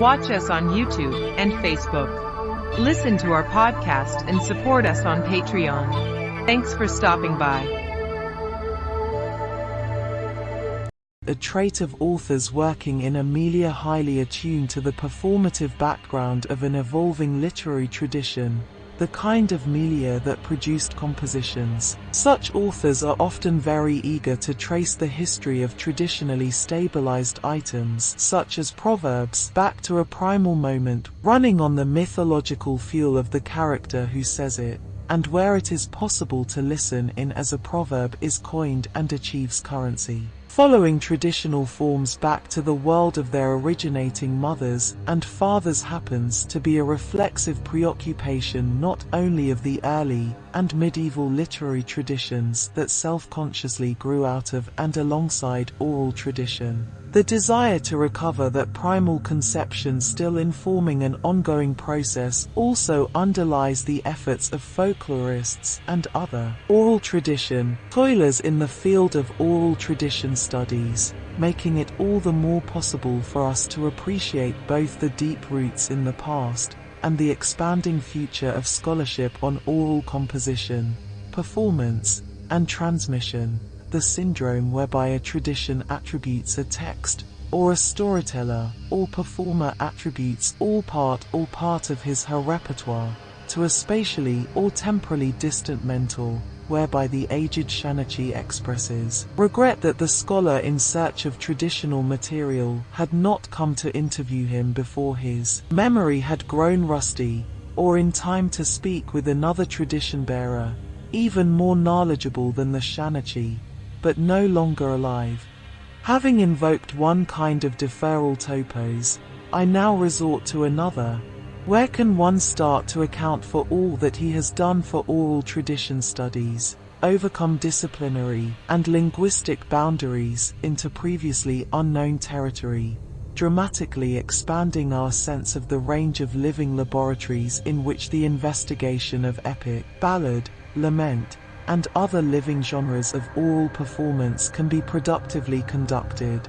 Watch us on YouTube and Facebook. Listen to our podcast and support us on Patreon. Thanks for stopping by. A trait of authors working in a milieu highly attuned to the performative background of an evolving literary tradition, the kind of milieu that produced compositions. Such authors are often very eager to trace the history of traditionally stabilized items, such as proverbs, back to a primal moment, running on the mythological fuel of the character who says it, and where it is possible to listen in as a proverb is coined and achieves currency following traditional forms back to the world of their originating mothers and fathers happens to be a reflexive preoccupation not only of the early and medieval literary traditions that self-consciously grew out of and alongside oral tradition. The desire to recover that primal conception still informing an ongoing process also underlies the efforts of folklorists and other oral tradition toilers in the field of oral tradition studies, making it all the more possible for us to appreciate both the deep roots in the past and the expanding future of scholarship on oral composition, performance, and transmission the syndrome whereby a tradition attributes a text, or a storyteller, or performer attributes all part or part of his her repertoire, to a spatially or temporally distant mentor, whereby the aged Shanachi expresses regret that the scholar in search of traditional material had not come to interview him before his memory had grown rusty, or in time to speak with another tradition bearer, even more knowledgeable than the Shanachi, but no longer alive. Having invoked one kind of deferral topos, I now resort to another. Where can one start to account for all that he has done for oral tradition studies, overcome disciplinary and linguistic boundaries into previously unknown territory, dramatically expanding our sense of the range of living laboratories in which the investigation of epic, ballad, lament, and other living genres of oral performance can be productively conducted.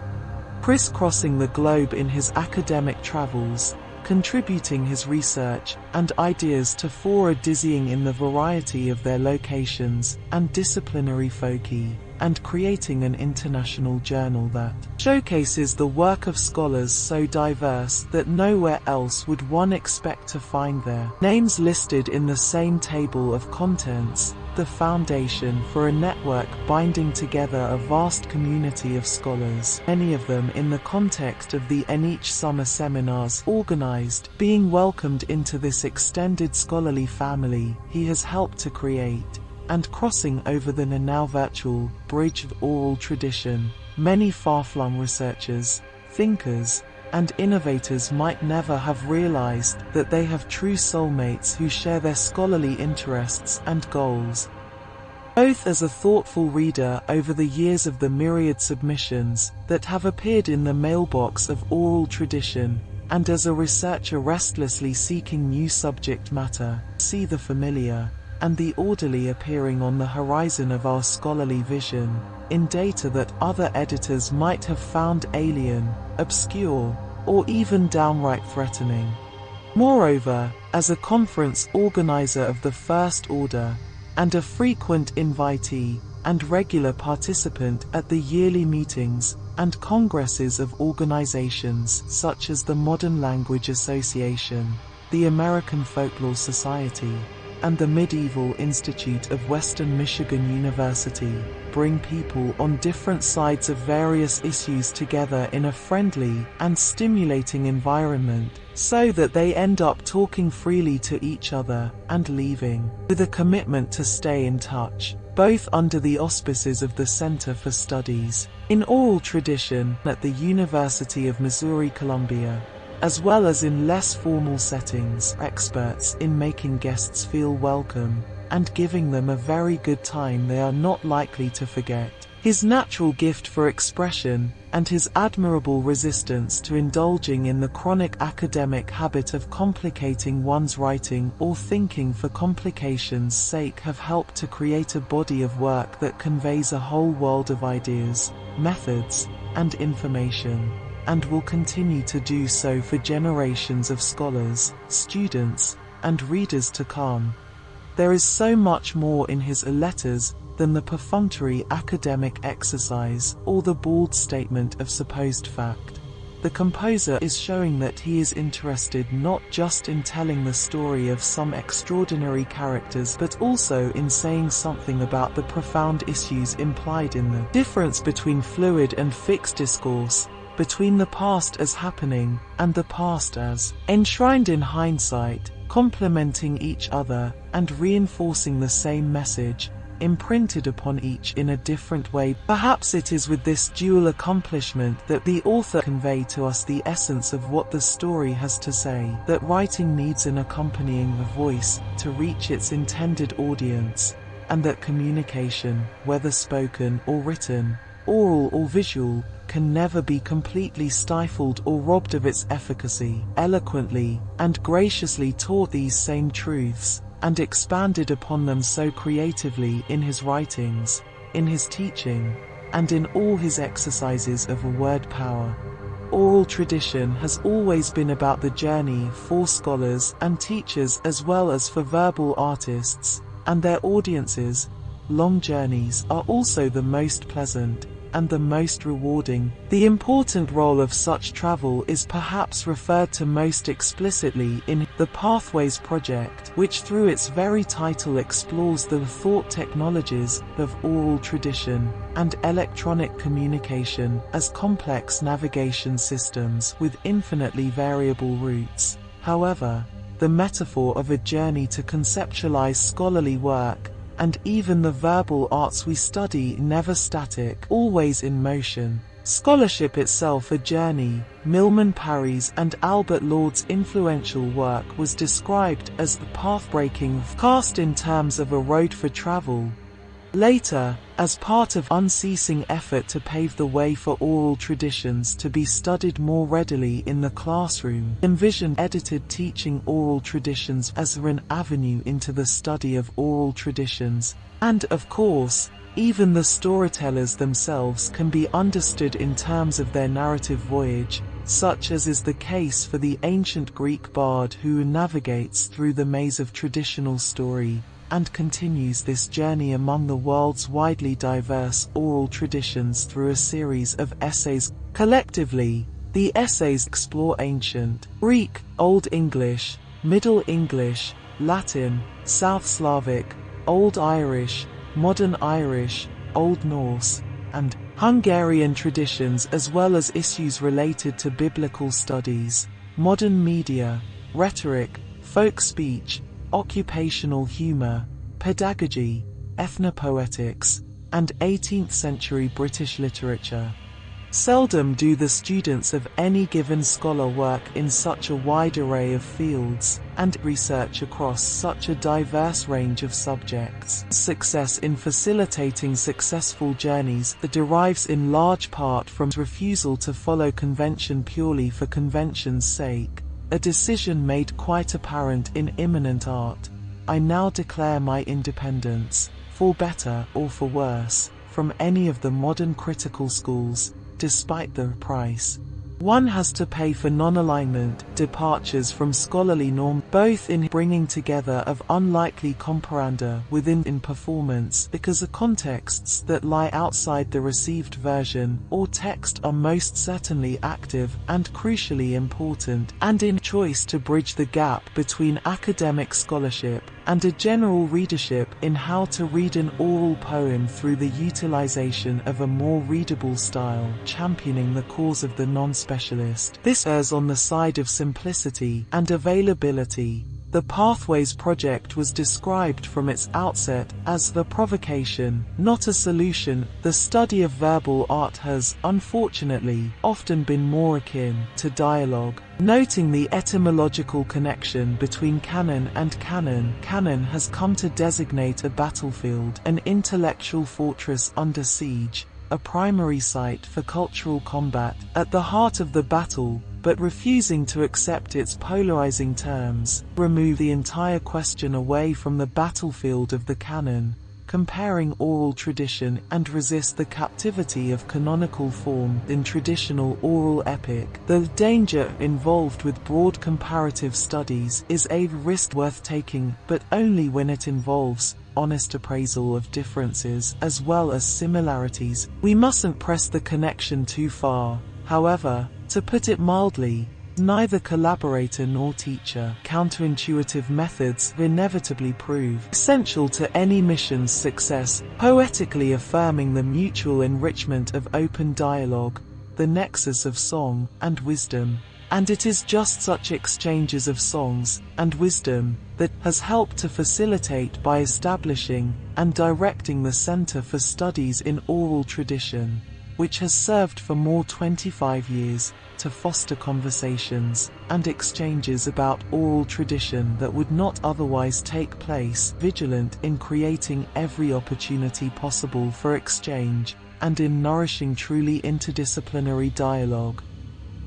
Crisscrossing the globe in his academic travels, contributing his research and ideas to fora dizzying in the variety of their locations and disciplinary foci, and creating an international journal that showcases the work of scholars so diverse that nowhere else would one expect to find their names listed in the same table of contents, the foundation for a network binding together a vast community of scholars, many of them in the context of the NEH summer seminars organized, being welcomed into this extended scholarly family he has helped to create, and crossing over the now virtual bridge of oral tradition, many far-flung researchers, thinkers, and innovators might never have realized that they have true soulmates who share their scholarly interests and goals. Both as a thoughtful reader over the years of the myriad submissions that have appeared in the mailbox of oral tradition, and as a researcher restlessly seeking new subject matter, see the familiar, and the orderly appearing on the horizon of our scholarly vision, in data that other editors might have found alien, obscure, or even downright threatening. Moreover, as a conference organizer of the First Order, and a frequent invitee and regular participant at the yearly meetings and congresses of organizations such as the Modern Language Association, the American Folklore Society, and the Medieval Institute of Western Michigan University bring people on different sides of various issues together in a friendly and stimulating environment so that they end up talking freely to each other and leaving with a commitment to stay in touch both under the auspices of the Center for Studies. In Oral Tradition at the University of Missouri-Columbia as well as in less formal settings, experts in making guests feel welcome and giving them a very good time they are not likely to forget. His natural gift for expression and his admirable resistance to indulging in the chronic academic habit of complicating one's writing or thinking for complication's sake have helped to create a body of work that conveys a whole world of ideas, methods, and information. And will continue to do so for generations of scholars, students, and readers to come. There is so much more in his letters than the perfunctory academic exercise or the bald statement of supposed fact. The composer is showing that he is interested not just in telling the story of some extraordinary characters but also in saying something about the profound issues implied in the difference between fluid and fixed discourse, between the past as happening and the past as enshrined in hindsight, complementing each other and reinforcing the same message, imprinted upon each in a different way. Perhaps it is with this dual accomplishment that the author convey to us the essence of what the story has to say, that writing needs an accompanying voice to reach its intended audience, and that communication, whether spoken or written, oral or visual, can never be completely stifled or robbed of its efficacy. Eloquently and graciously taught these same truths, and expanded upon them so creatively in his writings, in his teaching, and in all his exercises of a word power. Oral tradition has always been about the journey for scholars and teachers as well as for verbal artists and their audiences. Long journeys are also the most pleasant, and the most rewarding. The important role of such travel is perhaps referred to most explicitly in the Pathways Project, which through its very title explores the thought technologies of oral tradition and electronic communication as complex navigation systems with infinitely variable routes. However, the metaphor of a journey to conceptualize scholarly work and even the verbal arts we study never static, always in motion. Scholarship itself a journey, Milman Parry's and Albert Lord's influential work was described as the path-breaking cast in terms of a road for travel, Later, as part of unceasing effort to pave the way for oral traditions to be studied more readily in the classroom, envisioned edited teaching oral traditions as an avenue into the study of oral traditions, and of course, even the storytellers themselves can be understood in terms of their narrative voyage, such as is the case for the ancient Greek bard who navigates through the maze of traditional story, and continues this journey among the world's widely diverse oral traditions through a series of essays. Collectively, the essays explore ancient Greek, Old English, Middle English, Latin, South Slavic, Old Irish, Modern Irish, Old Norse, and Hungarian traditions as well as issues related to biblical studies, modern media, rhetoric, folk speech, occupational humor, pedagogy, ethnopoetics, and 18th century British literature. Seldom do the students of any given scholar work in such a wide array of fields and research across such a diverse range of subjects. Success in facilitating successful journeys derives in large part from refusal to follow convention purely for convention's sake, a decision made quite apparent in Immanent Art. I now declare my independence, for better or for worse, from any of the modern critical schools, despite the price. One has to pay for non-alignment, departures from scholarly norm, both in bringing together of unlikely comparanda within in performance because the contexts that lie outside the received version or text are most certainly active and crucially important and in choice to bridge the gap between academic scholarship and a general readership in how to read an oral poem through the utilization of a more readable style, championing the cause of the non-specialist. This errs on the side of simplicity and availability, the Pathways project was described from its outset as the provocation, not a solution. The study of verbal art has, unfortunately, often been more akin to dialogue. Noting the etymological connection between canon and cannon, canon has come to designate a battlefield, an intellectual fortress under siege, a primary site for cultural combat. At the heart of the battle, but refusing to accept its polarizing terms, remove the entire question away from the battlefield of the canon, comparing oral tradition and resist the captivity of canonical form in traditional oral epic. The danger involved with broad comparative studies is a risk worth taking, but only when it involves honest appraisal of differences as well as similarities. We mustn't press the connection too far. However, to put it mildly, Neither collaborator nor teacher counterintuitive methods inevitably prove essential to any mission's success, poetically affirming the mutual enrichment of open dialogue, the nexus of song and wisdom. And it is just such exchanges of songs and wisdom that has helped to facilitate by establishing and directing the Center for Studies in Oral Tradition, which has served for more 25 years to foster conversations and exchanges about oral tradition that would not otherwise take place, vigilant in creating every opportunity possible for exchange, and in nourishing truly interdisciplinary dialogue.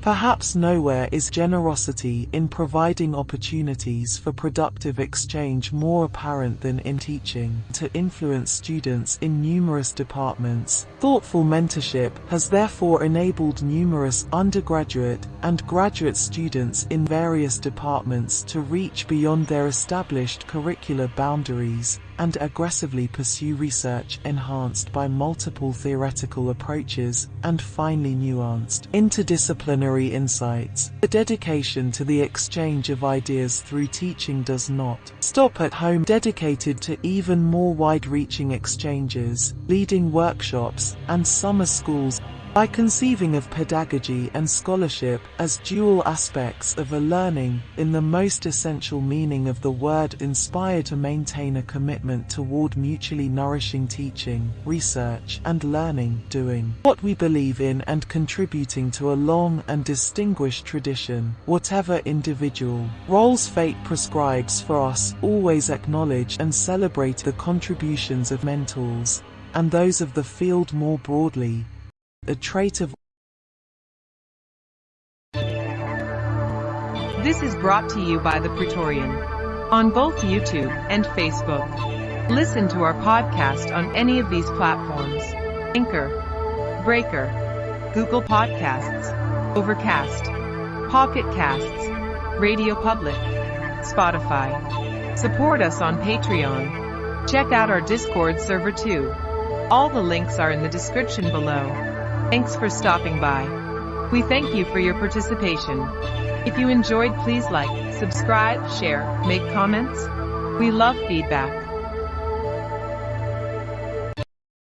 Perhaps nowhere is generosity in providing opportunities for productive exchange more apparent than in teaching to influence students in numerous departments. Thoughtful mentorship has therefore enabled numerous undergraduate and graduate students in various departments to reach beyond their established curricular boundaries and aggressively pursue research enhanced by multiple theoretical approaches and finely nuanced interdisciplinary insights. The dedication to the exchange of ideas through teaching does not stop at home dedicated to even more wide-reaching exchanges, leading workshops, and summer schools by conceiving of pedagogy and scholarship as dual aspects of a learning, in the most essential meaning of the word inspire to maintain a commitment toward mutually nourishing teaching, research and learning, doing what we believe in and contributing to a long and distinguished tradition, whatever individual roles fate prescribes for us, always acknowledge and celebrate the contributions of mentors, and those of the field more broadly, a trait of This is brought to you by The Praetorian on both YouTube and Facebook. Listen to our podcast on any of these platforms. Anchor, Breaker, Google Podcasts, Overcast, Pocket Casts, Radio Public, Spotify. Support us on Patreon. Check out our Discord server too. All the links are in the description below. Thanks for stopping by. We thank you for your participation. If you enjoyed please like, subscribe, share, make comments. We love feedback.